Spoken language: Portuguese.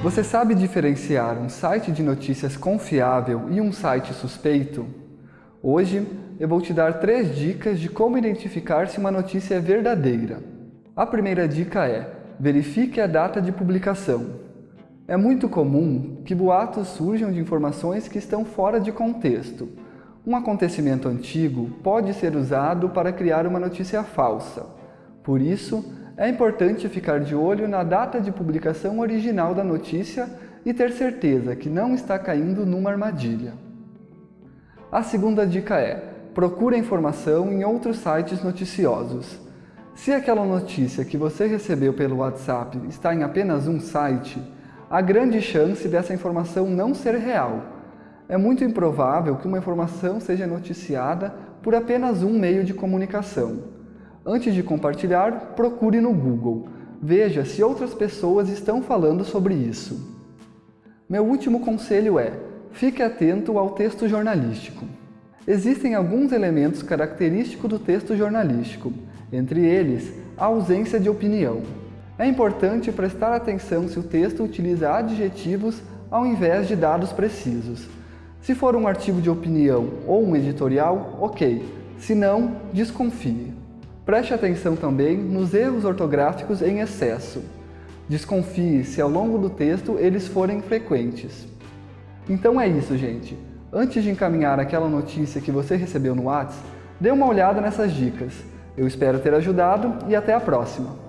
Você sabe diferenciar um site de notícias confiável e um site suspeito? Hoje eu vou te dar três dicas de como identificar se uma notícia é verdadeira. A primeira dica é, verifique a data de publicação. É muito comum que boatos surjam de informações que estão fora de contexto. Um acontecimento antigo pode ser usado para criar uma notícia falsa. Por isso, é importante ficar de olho na data de publicação original da notícia e ter certeza que não está caindo numa armadilha. A segunda dica é, procure informação em outros sites noticiosos. Se aquela notícia que você recebeu pelo WhatsApp está em apenas um site, há grande chance dessa informação não ser real. É muito improvável que uma informação seja noticiada por apenas um meio de comunicação. Antes de compartilhar, procure no Google. Veja se outras pessoas estão falando sobre isso. Meu último conselho é, fique atento ao texto jornalístico. Existem alguns elementos característicos do texto jornalístico, entre eles, a ausência de opinião. É importante prestar atenção se o texto utiliza adjetivos ao invés de dados precisos. Se for um artigo de opinião ou um editorial, ok. Se não, desconfie. Preste atenção também nos erros ortográficos em excesso. Desconfie se ao longo do texto eles forem frequentes. Então é isso, gente. Antes de encaminhar aquela notícia que você recebeu no WhatsApp, dê uma olhada nessas dicas. Eu espero ter ajudado e até a próxima!